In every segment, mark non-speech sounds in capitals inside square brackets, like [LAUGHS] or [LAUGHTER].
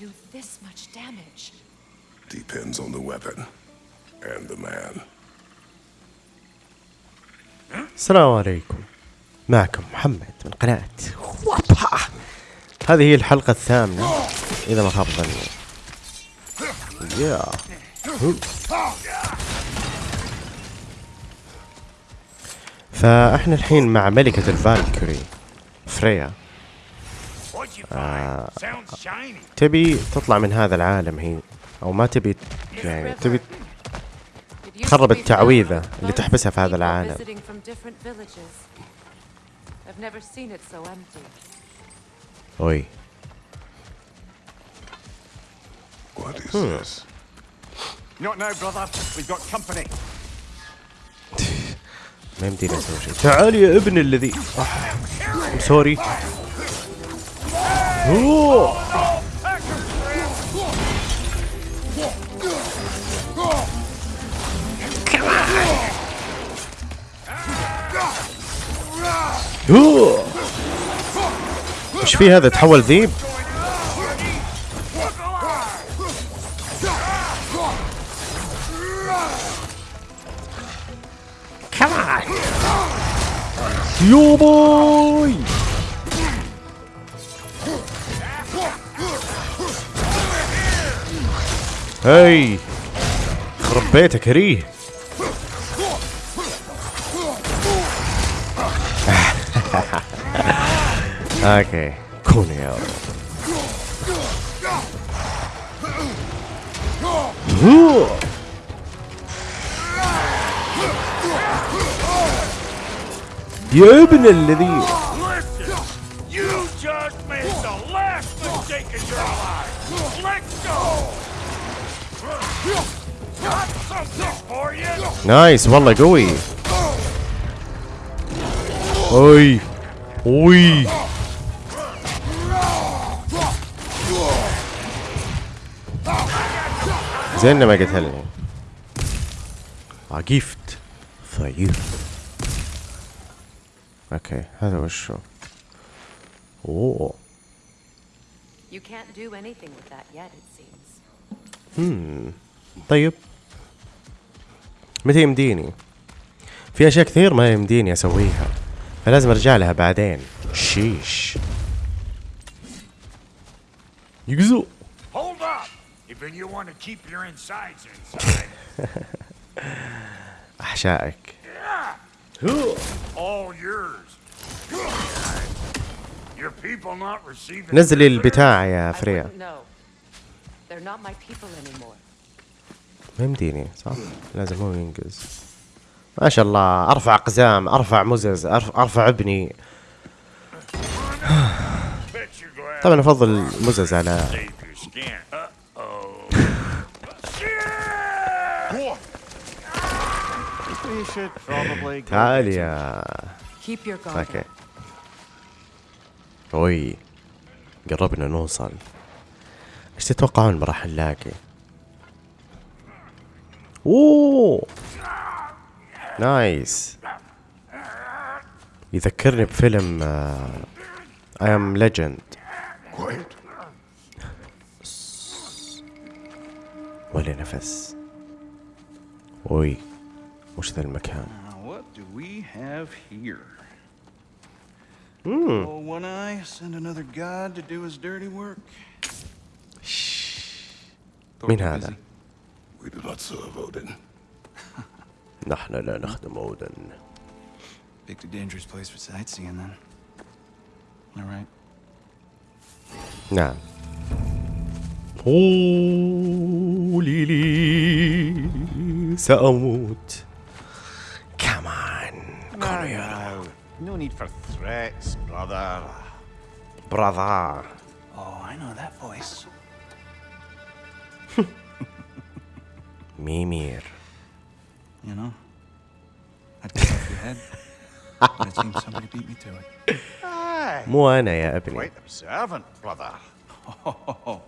do this much damage? Depends on the weapon and the man. السلام عليكم معكم محمد من قناة وابا هذه هي الحلقة الثامنة إذا ما خاب ظني يا. فإحنا الحين مع ملكة الفالكوري فريا آه تبي تطلع من هذا العالم هي أو ما تبي يعني تبي تخرب التعويذة اللي تحبسها في هذا العالم. أوي. Hmm. [LAUGHS] ما يمديني أسوي شيء. تعال يا ابن الذي سوري إيش في هذا؟ تحول ذيب. يو بوي. هاي خرب بيتك هريه [LAUGHS] أوكي كون يا ابن الذي نايس والله قوي اوي اوي زين إنه ما قتلني عقيفت ضعيف أوكي هذا وشو اوه You can't do anything with that yet, it seems. طيب متى يمديني؟ في أشياء كثير ما يمديني أسويها فلازم أرجع لها بعدين. شيش. يقزو [LAUGHS] أحشائك. نزلي البتاع يا فريا. ما يمديني صح لازم هو ينقز ما شاء الله أرفع أقزام أرفع مزز أرفع ابني [SIGHS] طبعا أفضل مزز على to save your skin. Uh-oh. We should probably go تعال get some yeah Keep your guard okay. أوي قربنا نوصل إيش تتوقعون ما راح نلاقي اوه nice يذكرني بفيلم اي ام ليجند Quiet. ولا نفس اوي وش ذا المكان Now, what do we have here? Oh, one eye, send another god to do his dirty work. مين هذا We do not serve Odin. نحن لا نخدم اودن Picked a dangerous place for sightseeing, then. All right. نعم قولي لي سأموت كمان Now, no need for threats, brother. براذر Oh, I know that voice. ميمير You know, I'd cut off your head. it seems somebody beat me to it. Aye. مو أنا يا ابني Quite observant, brother. Oh,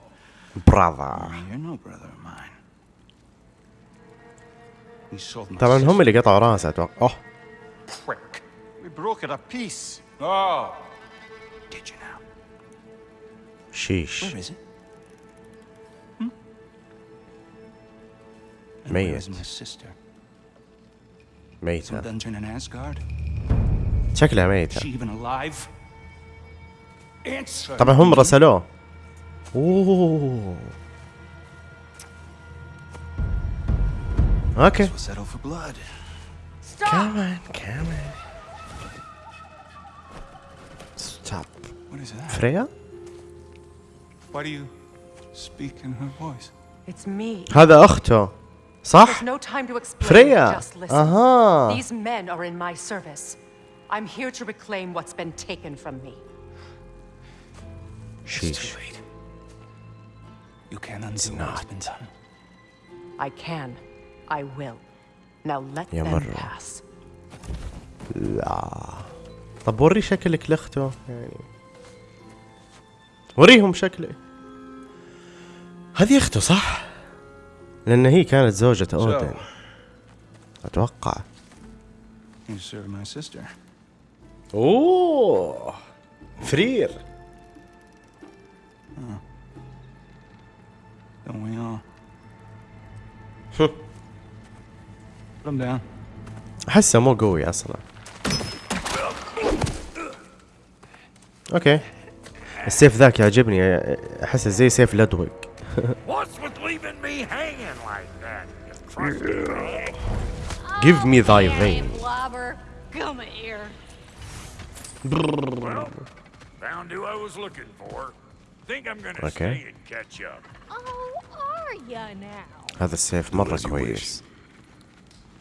براذر you're no brother of mine. We sold my طبعا هم اللي قطعوا راسه أتوقع اوه Quick. We broke it a piece. Oh. Did you now? شيش Where is it? ميت. ميتة. شكلها ميتة. طبعا هم رسلوه. أوه. أوكي. كمان كمان هذا أخته. صح There's no time to explain. فريا Just listen. اها These men are in my service. I'm here to reclaim what's been taken from me. It's شيش too late. You can't undo what's been done. I can. I will. Now let يا them مرة. pass. طب وري شكلك لاخته يعني وريهم شكلي هذه اخته صح لأن هي كانت زوجة my sister. أوه. فرير. أحسه مو قوي أصلا. أوكي. السيف ذاك يعجبني. أحسه زي سيف لدوق [LAUGHS] What's with leaving me hanging like that? You crusty rag? Give me thy Yeah, vein. Blobber. Come here. Well, found who I was looking for. Think I'm gonna Okay. stay and catch up. Oh, are ya now? هذا السيف مرة as you كويس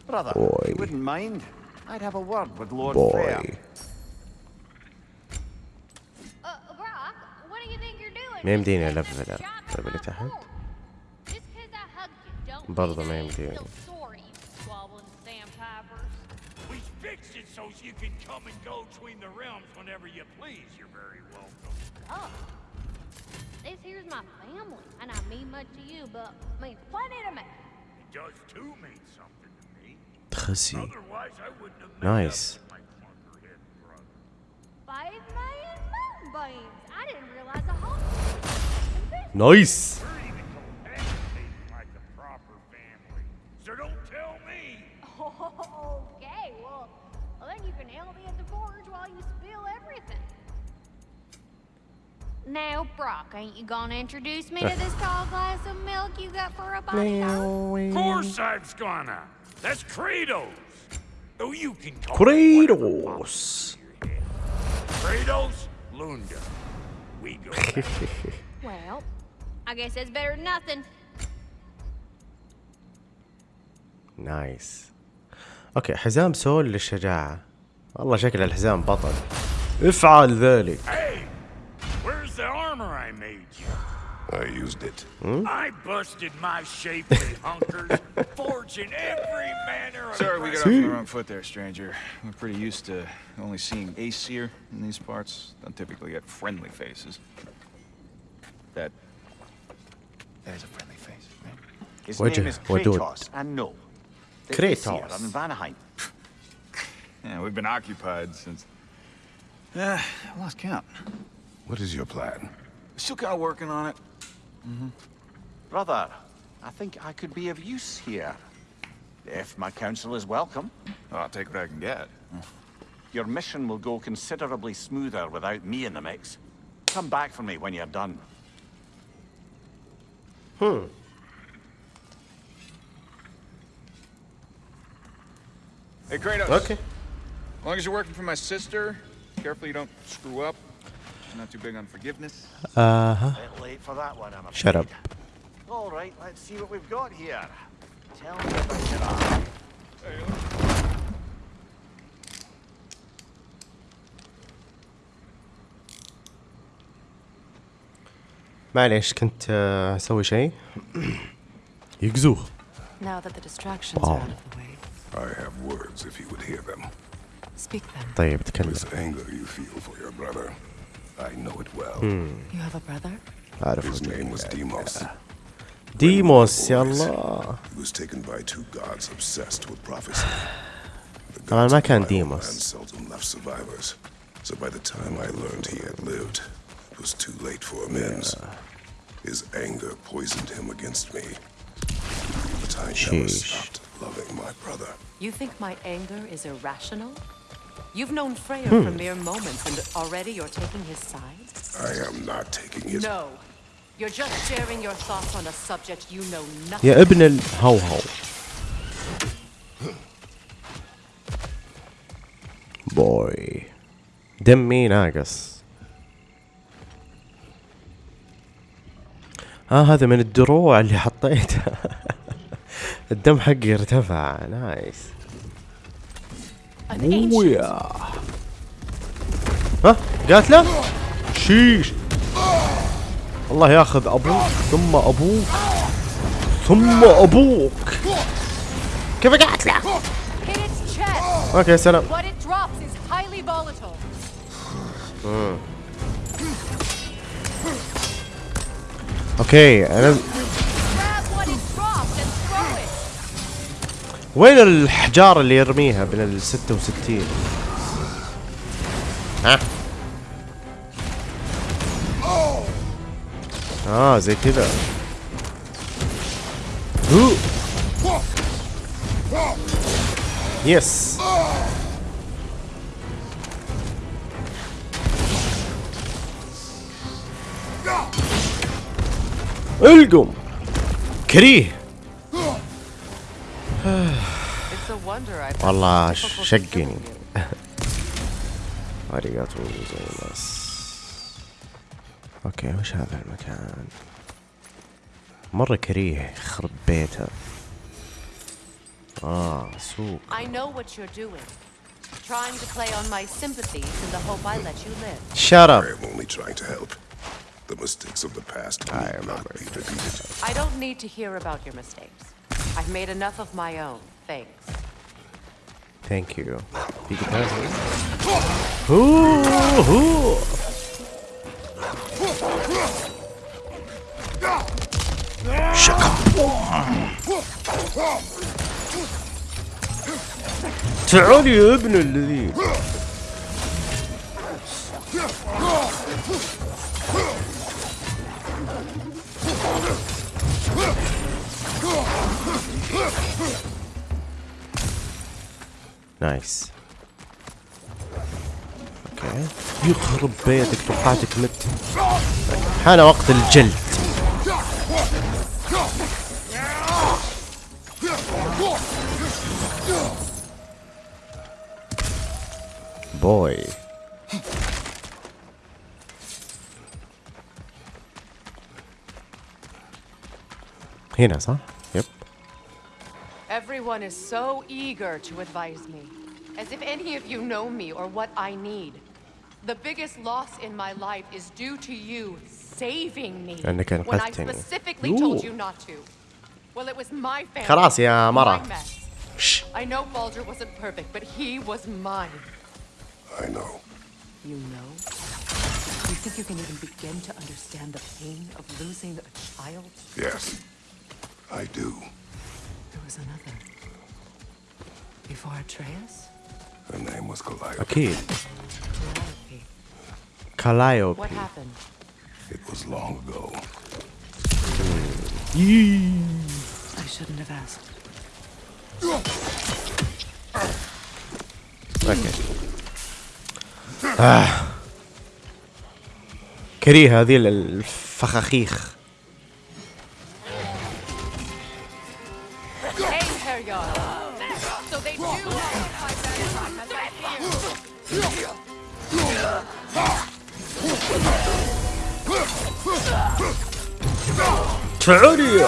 Brother, Boy. you wouldn't mind? I'd have a word with Lord بوي Freya. Uh, Brock, what do you think you're doing? ما يمديني Just ألفل taking a shot طيب اللي at my تحت. home. Just 'cause I hugged you, don't برضه mean ما I ain't يمديني. still sorry, you squabbling sandpipers. We fixed it so you can come and go between the realms whenever you please. You're very welcome. Oh. This here's my family, and I mean much to you, but means plenty to me. It does too mean something to me. تخسي Otherwise, I wouldn't have met Nice. up with my clunkerhead brother. Five million moonbeams. I didn't realize a whole. نايس We're even cohabitating like a proper family. So don't tell me. Okay, well, well, then you can help me at the forge while you spill everything. Now, Brock, ain't you gonna introduce me to this tall glass of milk you got for a body now? Of course I'm gonna. That's Kratos. Though you can call كريدوس Kratos Lunda. We go back. Well, I guess that's better than nothing. نايس اوكي حزام سول للشجاعة والله شكل الحزام بطل افعل ذلك hey, where's the armor I made you? I used it. I busted my shapely hunkers, [LAUGHS] forging every manner of Sorry, we got off on the wrong foot there, stranger. We're pretty used to only seeing Aesir in these parts. Don't typically get friendly faces. That. That is a friendly face, right? His What'd name you- is what do it? Kratos, and no. The Kratos. Aesir on Vanaheim. [LAUGHS] Yeah, we've been occupied since. Yeah, I lost count. What is your plan? Still kind of working on it. Mm-hmm. Brother, I think I could be of use here. If my counsel is welcome. Oh, I'll take what I can get. Mm. Your mission will go considerably smoother without me in the mix. Come back for me when you're done. Huh. Hey, Kratos. Okay. As long as you're working for my sister, careful you don't screw up. I'm not too big on forgiveness. Uh huh. Late for that one, I'm Shut up. All right, let's see what we've got here. Tell me about it. معليش كنت آه، أسوي شيء يقزوه Now that the distractions are out of the way, I have words if you would hear them. speak them. طيب تكلم This anger you feel for your brother, I know it well. You have a brother? اعرف His name was Demos. ديموس يا الله He was taken by two gods obsessed with prophecy. طبعا ما كان ديموس seldom left survivors. So by the time I learned he had lived, it was too late for amends. His anger poisoned him against me. But I never Sheesh. stopped loving my brother. You think my anger is irrational? You've known Freya Hmm. for mere moments, and already you're taking his side? I am not taking his... No. You're just sharing your thoughts on a subject you know nothing يا ابن الهوهو بوي دمي ناقص آه هذا من الدروع اللي حطيتها [LAUGHS] الدم حقي ارتفع. نايس. ويا ها قاتله شيش. الله ياخذ أبوك ثم أبوك ثم أبوك. كيف قاتله. okay سلام. okay أنا. وين الحجار اللي يرميها من ال 66 ها آه زي كذا. yes القم كريه والله شقني. ありがとうございます okay وش هذا المكان مرة كريه يخرب بيته آه سوق I know what you're doing. Trying to play on my sympathies in the hope I let you live. shut up am only trying to help. The mistakes of the past I need not remember. be repeated. I don't need to hear about your mistakes. I've made enough of my own. Thanks. ثانك يو في قتال هو هو تعال يا ابن الذي نايس أوكي يخرب بيتك توقعتك مت. حان وقت الجلد. بوي هنا صح؟ يب Everyone is so eager to advise me, as if any of you know me or what I need. The biggest loss in my life is due to you saving me أنك when I أنقذتني. specifically told Ooh. you not to. Well, it was my family. خلاص يا مرة. my mess. شش. I know Baldur wasn't perfect, but he was mine. I know. You know? You think you can even begin to understand the pain of losing a child? Yes. I do. There was another. Before Atreus? Her name was Calliope. أكيد Penelope. كالايوبي What happened? It was long ago. I shouldn't have asked. اوكي آه. كريه هذه الفخاخيخ شعوري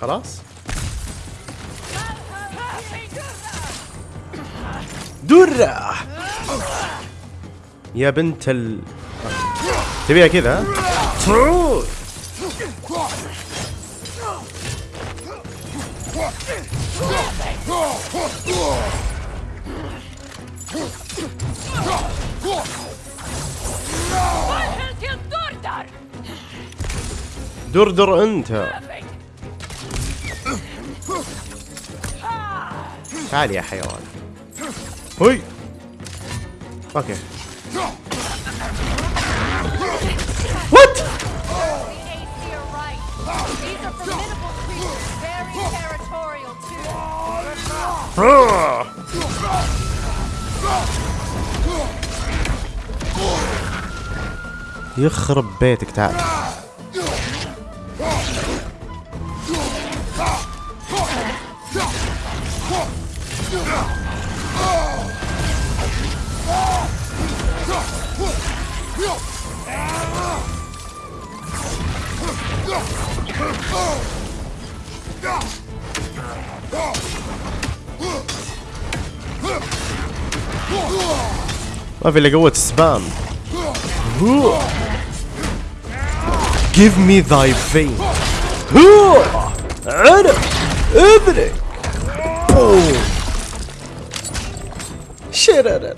خلاص. درة. يا بنت ال تبيها كذا ها؟ دردر أنت. تعال يا حيوان. هوي. أوكي. وات يخرب بيتك تعال. Man vill lägga åt spann. Give me thy vein. Över dig! Shit, är det.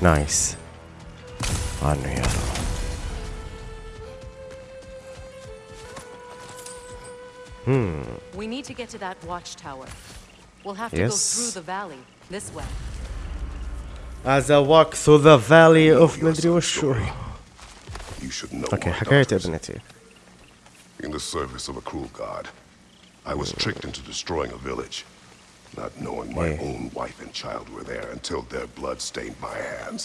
Nice. Ja. رب We need to get to that watchtower. We'll have to Yes. go through the valley, this way. As I walk through the valley of مدري وشو You should know اوكي my حكاية daughters. ابنتي In the service of a cruel god, I was tricked into destroying a village, not knowing my Yeah. own wife and child were there until their blood stained my hands.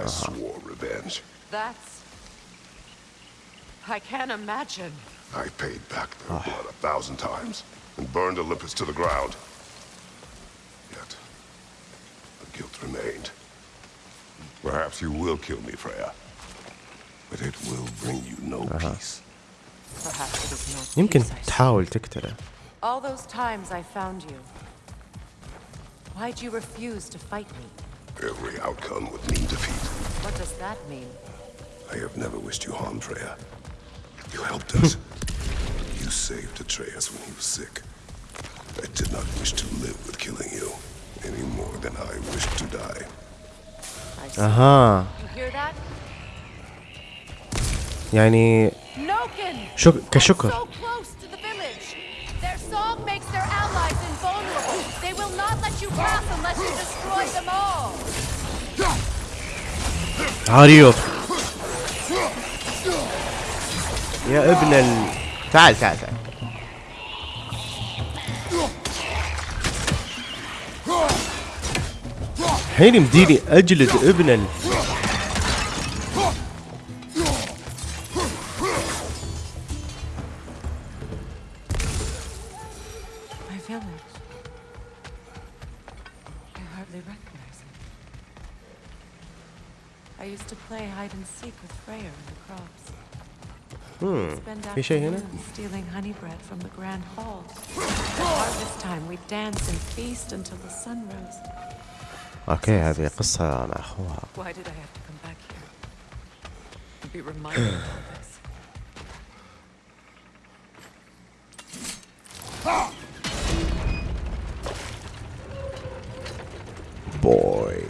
I swore revenge. That's. I can't imagine. I paid back their blood a thousand times and burned Olympus to the ground. Yet, the guilt remained. Perhaps you will kill me, Freya, but it will bring you no peace. Perhaps it is not. يمكن peace I تحاول تقتله All those times I found you. Why'd you refuse to fight me? Every outcome would mean defeat. What does that mean? I have never wished you harm, Freya. You helped us. [LAUGHS] you saved Atreus when he was sick. I did not wish to live with killing you, any more than I wished to die. I see. أها You hear that? يعني Noken! شك... So كشكر close to the village. Their song makes their allies invulnerable. They will not let you pass unless you destroy them all. عريض يا ابن ال... تعال تعال تعال. الحين يمديني اجلد ابن Spend في شيء هنا؟ afternoons stealing honey bread from the grand hall. At harvest time, we'd dance and feast until the sun rose. اوكي هذه قصة مع اخوها Why did I have to come back here? To be reminded of all this. بوي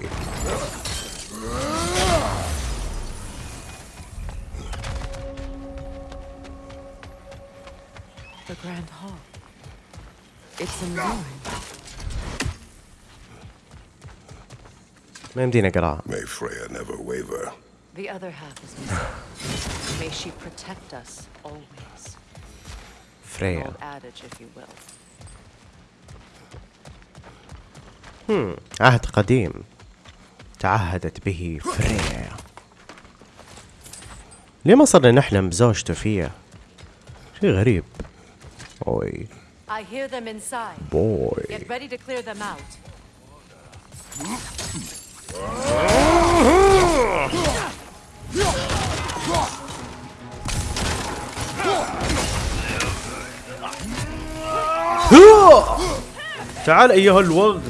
The grand hall. It's in ruin. ما يمديني اقراها May Freya never waver. The other half is missing. May she protect us always. An فريا old adage, if you will. عهد قديم تعهدت به فريا ليه ما صرنا نحلم بزوجته فيها شيء غريب اوي I hear them inside. بوي Get ready to clear them out. تعال أيها الوغد.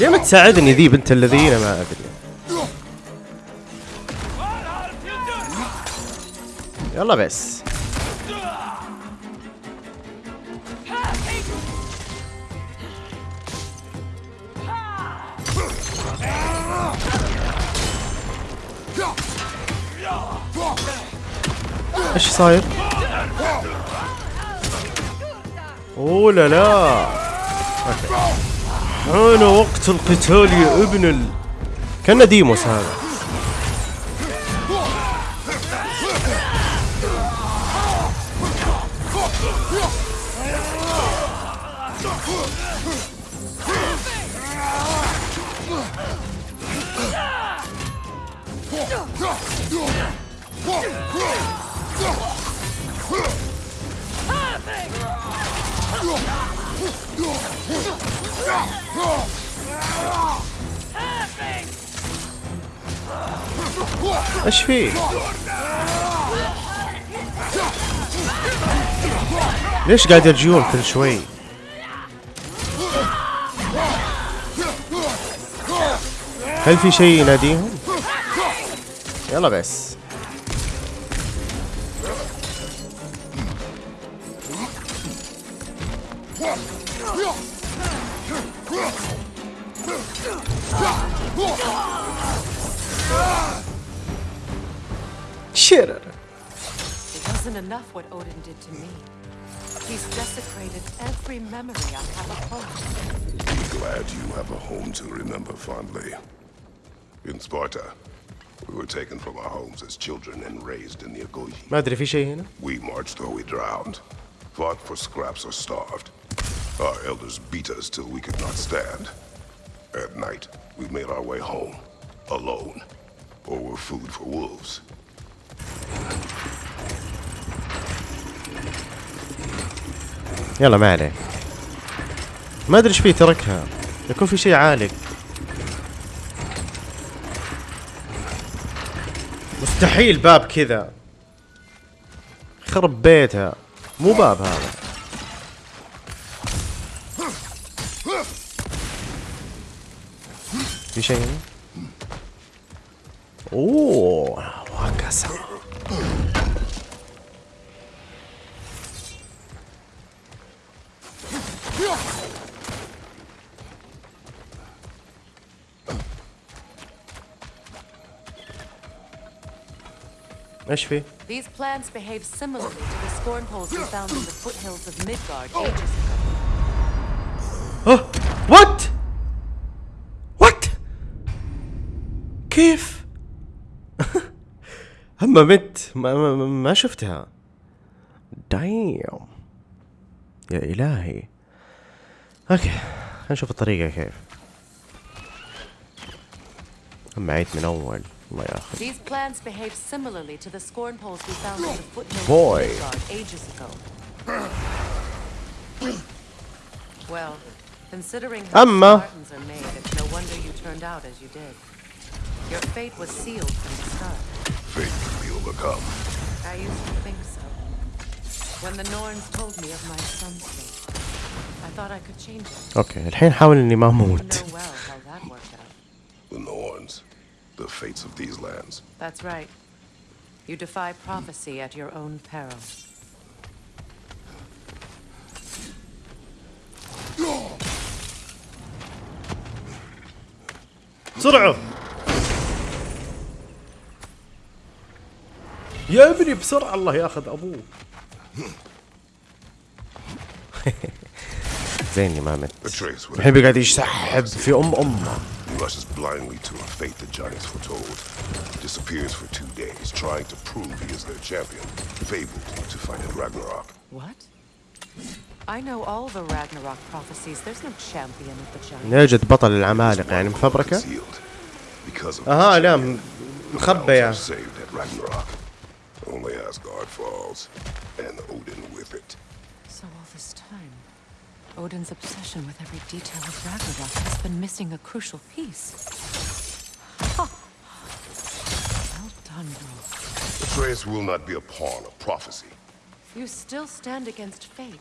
ليه ما تساعدني ذي بنت الذين؟ ما أدري. يلا بس. إيش صاير؟ أوه لا لا. حان وقت القتال يا ابن ال... كان ديموس هذا إيش فيه؟ ليش قاعد يرجعون كل شوي؟ هل في شيء يناديهم؟ يلا بس In Sparta, we were taken from our homes as children and raised in the Agogi. ما ادري في شيء هنا؟ We marched or we drowned, fought for scraps or starved. Our elders beat us till we could not stand. At night, we made our way home, alone, or were food for wolves. يلا ما عليه ما ادري ايش فيه تركها يكون في شيء عالق مستحيل باب كذا. خرب بيتها. مو باب هذا. في شيء؟ أوه. إيش فيه؟ These plants behave similarly to the scorn poles we found in the foothills of Midgard ages ago. آه what what كيف اما مت ما, ما, ما شفتها دايم يا الهي okay خلينا نشوف الطريقة كيف اما عيد من اول الله ياخذ These plants behave similarly to the scorn poles we found in the foothills Boy. of Midgard ages ago. Well, considering how Amma. Spartans are made, it's no wonder you turned out as you did. Your fate was sealed from the start. Fate can be overcome. I used to think so. When the Norns told me of my son's fate, I thought I could change it. اوكي الحين حاول اني ما You اموت the fates of these lands. That's right. You defy prophecy at your own peril. بسرعة يا ابني بسرعة الله ياخذ ابوه زيني ما مت Atreus would الحين بيقعد يسحب في ام امه rushes blindly to a fate the giants foretold. Disappears for two days, trying to prove he is their champion. Fabled to fight at Ragnarok. What? I know all the Ragnarok prophecies. There's no champion of the giants. نجد بطل العمالقة يعني مفبركة Concealed. Because of اها this لا champion, م- the مخبية realms are saved at Ragnarok. Only Asgard falls, and Odin with it. So all this time, Odin's obsession with every detail of Ragnarok has been missing a crucial piece. Ha! Well done, bro. Atreus will not be a pawn of prophecy. You still stand against fate,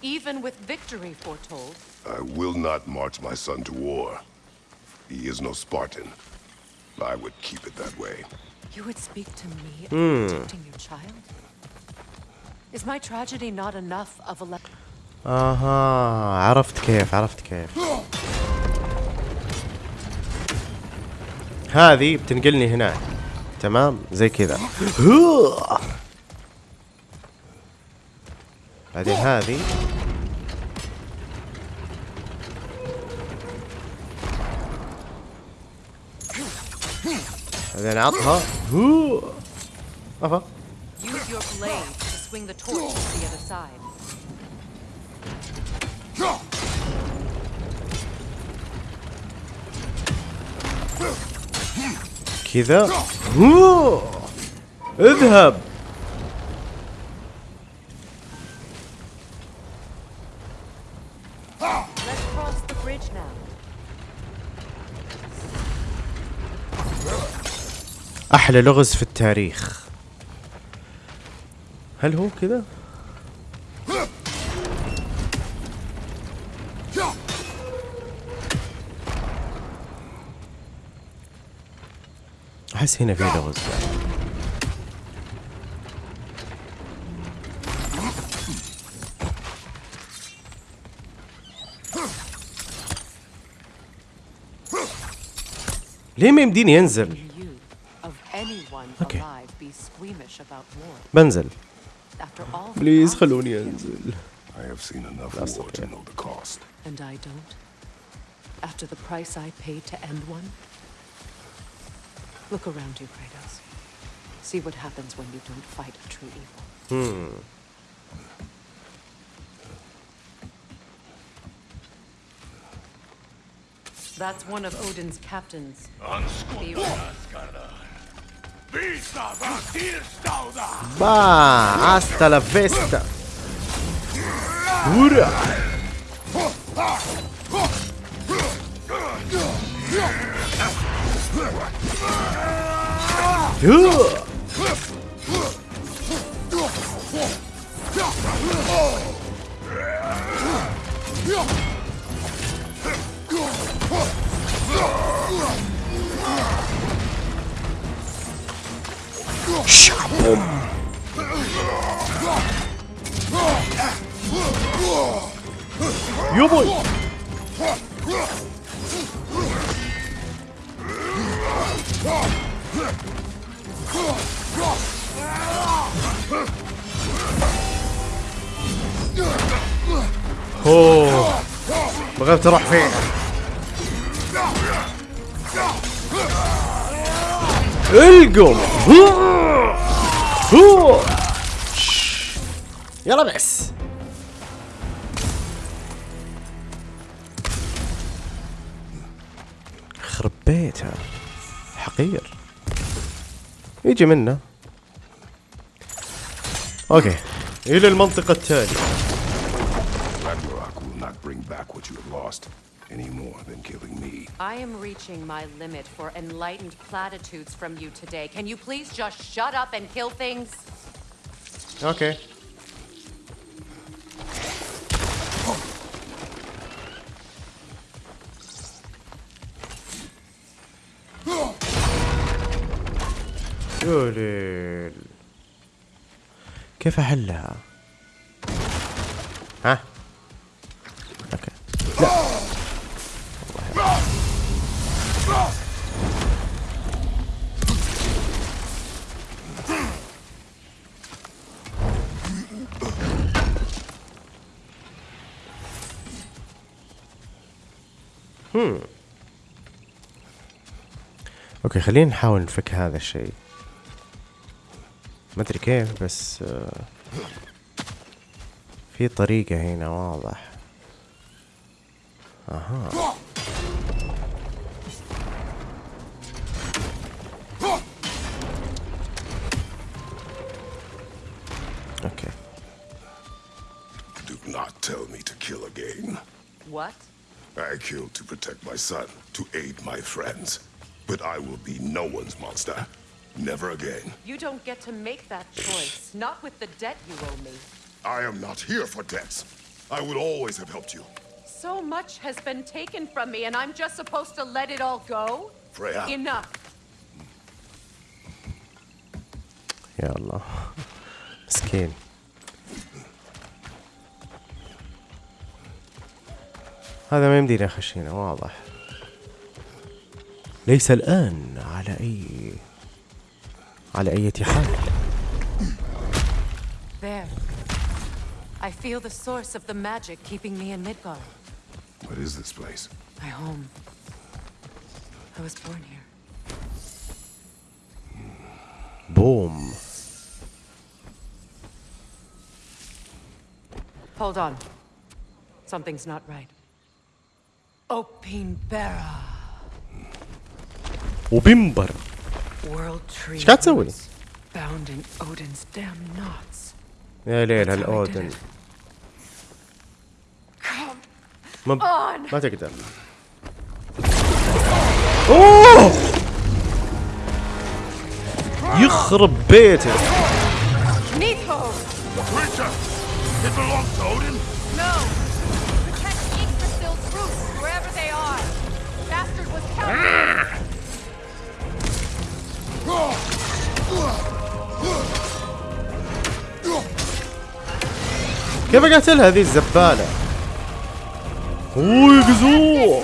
even with victory foretold. I will not march my son to war. He is no Spartan. I would keep it that way. You would speak to me hmm. about protecting your child? Is my tragedy not enough of a le- أها عرفت كيف عرفت كيف. هذه بتنقلني هناك تمام؟ زي كذا. بعدين هذه. بعدين عطها. أفا Use your blade to swing the torch to the other side. كذا. اذهب. أحلى لغز في التاريخ. هل هو كذا؟ احس هنا في لغز. ليه ما يمديني about war. بنزل بليز خلوني انزل I have seen enough That's war to know the cost. And I don't? After the price I paid to end one? Look around you, Kratos. See what happens when you don't fight a true evil. Hmm. That's one of Odin's captains. Beowulf. Vista Batista! うシやばい。بغيت أروح فين القم. يلا بس خرب بيتها حقير. يجي منه. أوكي. إلى المنطقة التالية. I am reaching my limit for enlightened platitudes from you today. Can you please just shut up and kill things? اوكي يوليل كيف احلها؟ أوكي خلينا نحاول نفك هذا الشيء. ما أدري كيف بس آه، في طريقة هنا واضح. أها. killed to protect my son, to aid my friends. But I will be no one's monster. Never again. You don't get to make that choice. Not with the debt you owe me. I am not here for debts. I would always have helped you. So much has been taken from me, and I'm just supposed to let it all go? Freya. Enough. Yallah. Skin. هذا ما يمديني اخش هنا واضح ليس الآن على أي على أي حال There. I feel the source of the magic keeping me in Midgard. What is this place? My home. I was born here. بوم Hold on. Something's not right. وبمبر إيش قاعد تسوي؟ يا ليل هالاودن ما ب... ما تقدر اوه يخرب بيته كيف قتل هذه الزبالة؟ أوه يقزو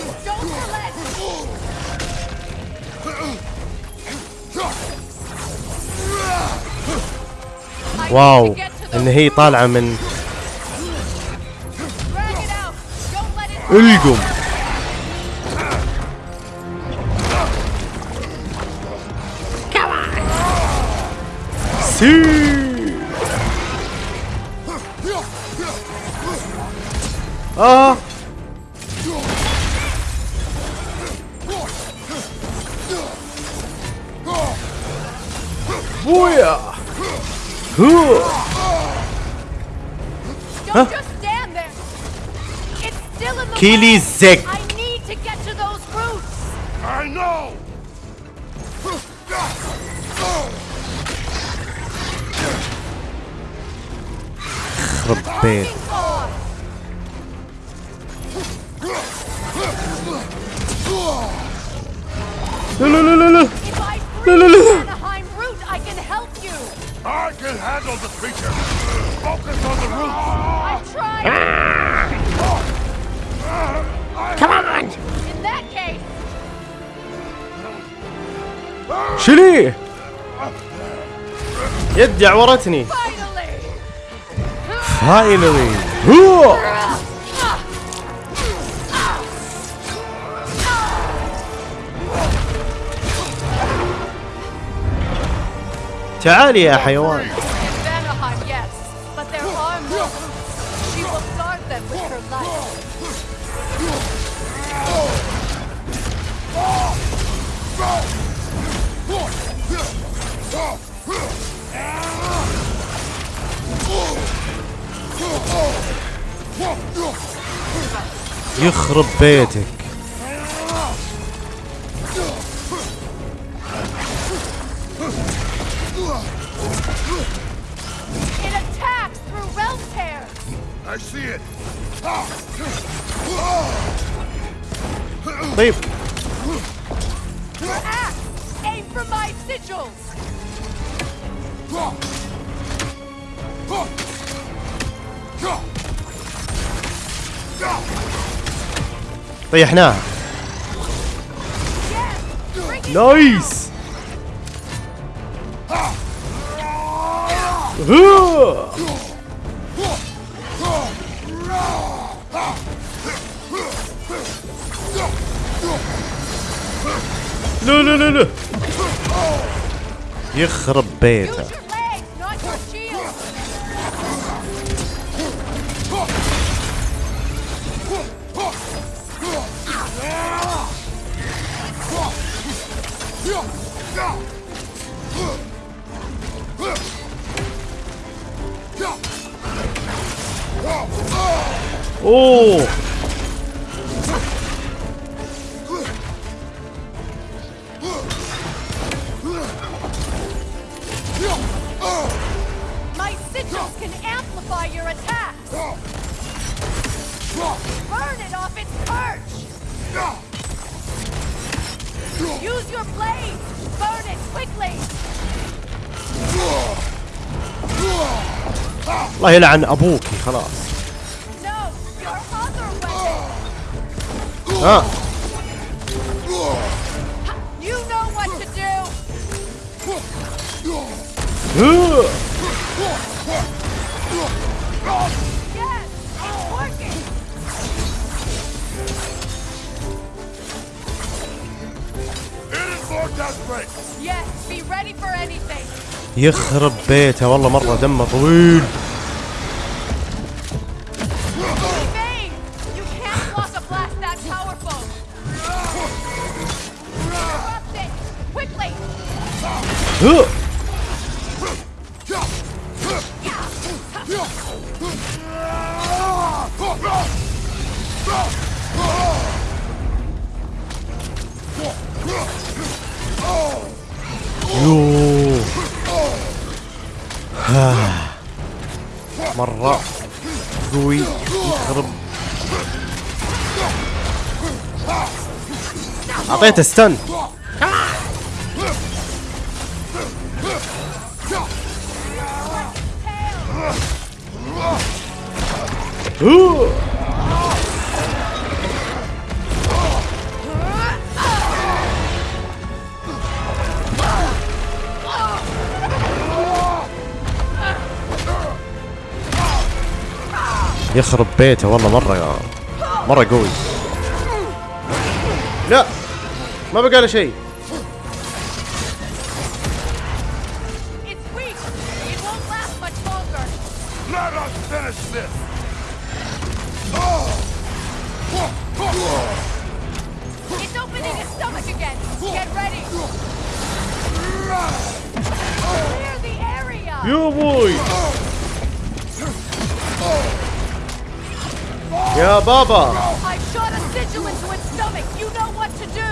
واو إن هي طالعة من القم. سي آه بويا هو Don't just stand there. It's يدي عورتني. فاينلي هو تعالي يا حيوان. يخرب بيتك. طيب. طيحناها. نايس. لا لا لا لا. يخرب بيته. اوه My sigils can amplify your attacks. Burn it off its perch. Use your blade. Burn it quickly. الله يلعن ابوكي خلاص ها. يخرب بيته والله مرة دمه طويل. يوه. مرة. قوي يخرب. أعطيته ستن يخرب بيته والله مرة يا مرة قوي. لا! ما بقى له شيء. يا بوي! يا بابا I shot a sigil into its stomach. You know what to do.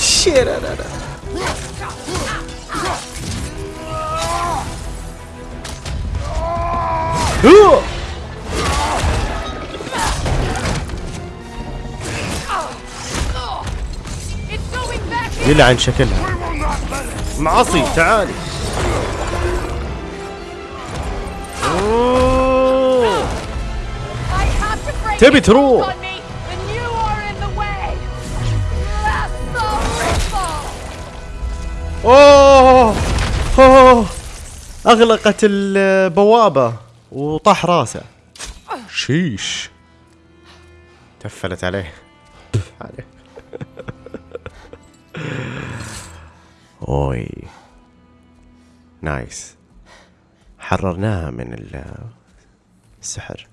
شير هو It's going back in. يلعن شكلها We will not let it. معصي تعالي أوه. The ripple. اوه اوه أغلقت البوابة وطاح راسه. شيش. تفلت عليه. [LAUGHS] أوي. نايس. حررناها من ال- السحر.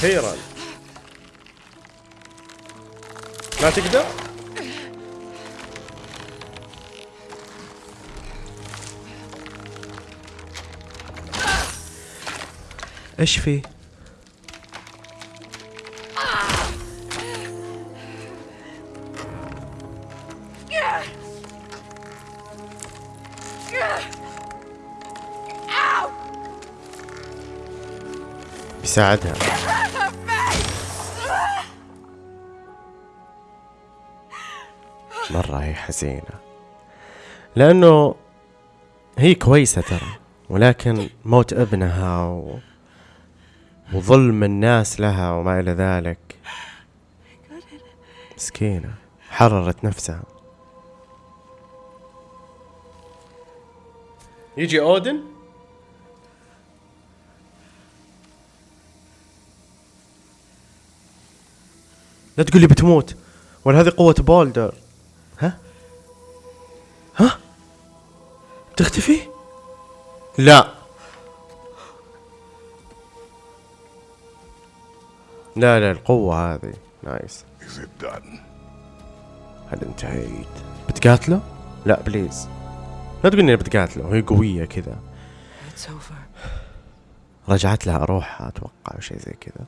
خيرا ما تقدر؟ إيش في! بيساعدها. مرة هي حزينة. لأنه هي كويسة ترى ولكن موت ابنها و... وظلم الناس لها وما إلى ذلك. مسكينة حررت نفسها. يجي أودن؟ لا تقول لي بتموت ولا هذه قوة بولدر. تختفي؟ لا لا لا القوة هذه نايس? هل انتهيت؟ بتقاتله؟ لا بليز لا تقول إني بتقاتله هي قوية كذا. رجعت لها روحها أتوقع أو شيء زي كذا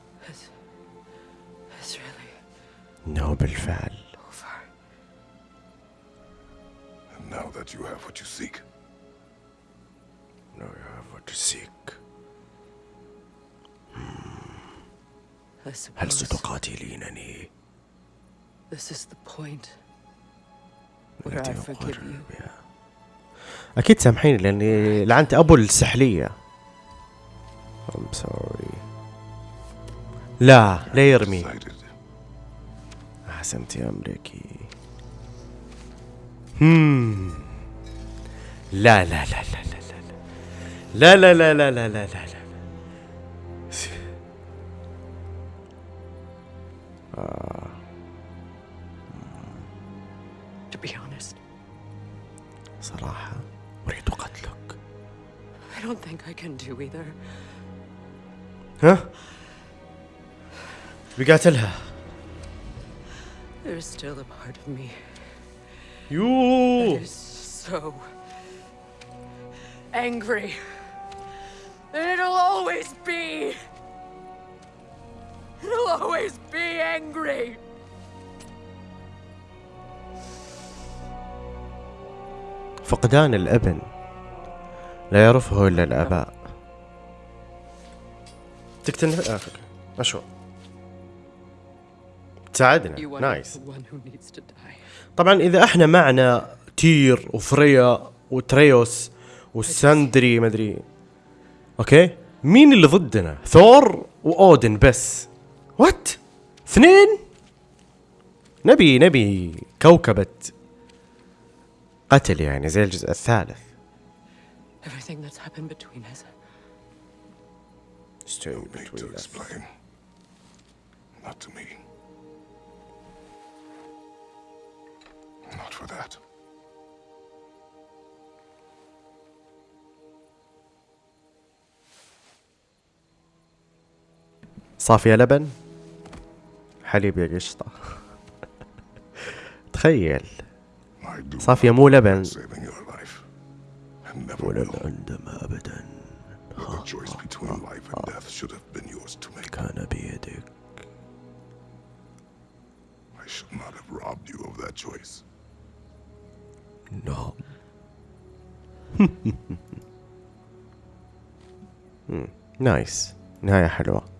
انه بالفعل now that you have what you seek, Now you have what you seek. I هل ستقاتلينني؟ this is the point where التي I forgive أقرر you. بها. أكيد سامحيني لأني لعنت أبو السحلية. I'm sorry. لا لا يرمي. أحسنت يا أمريكي. هم لا لا لا لا لا لا لا لا لا لا لا لا لا لا To be honest, صراحة أريد قتلك I don't think I can do either. ها بقاتلها There's still a part of me يوه that is so angry. And it'll always be. It'll always be angry. فقدان الابن لا يعرفه إلا الآباء تقتل آه، أوكي. أشو تساعدنا nice. طبعا إذا إحنا معنا تير وفريا وتريوس وساندري مدري okay مين اللي ضدنا ثور وأودن بس what اثنين نبي نبي كوكبة قتل يعني زي الجزء الثالث Everything that's happened between us. No need to explain. Not to me. Not for that. صافية لبن. حليب يا قشطة. تخيل. صافية مو لبن. ولن عندما أبدا. آه. كان بيدك. I should not have robbed you of that choice. No. [LAUGHS] Hmm. نايس نهاية حلوة.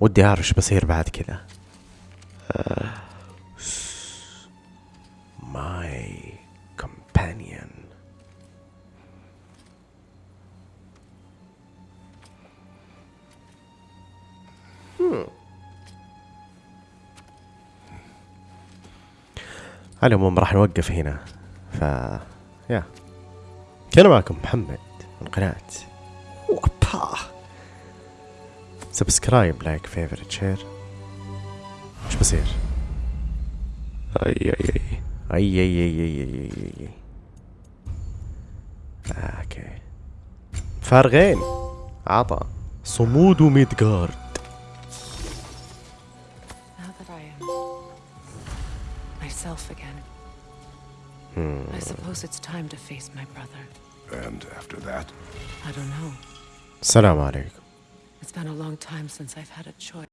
ودي أعرف إيش بصير بعد كذا my Hmm. على العموم راح نوقف هنا. ف yeah. كان معكم محمد من قناة. وابا subscribe like favorite share إيش بصير؟ اي اي اي اي اي اي اي اي اي اي آه، أوكي فارغين عطا صمود ميدغارد Now that I am myself again, I suppose it's time to face my brother. And after that, I don't know. السلام عليكم It's been a long time since I've had a choice.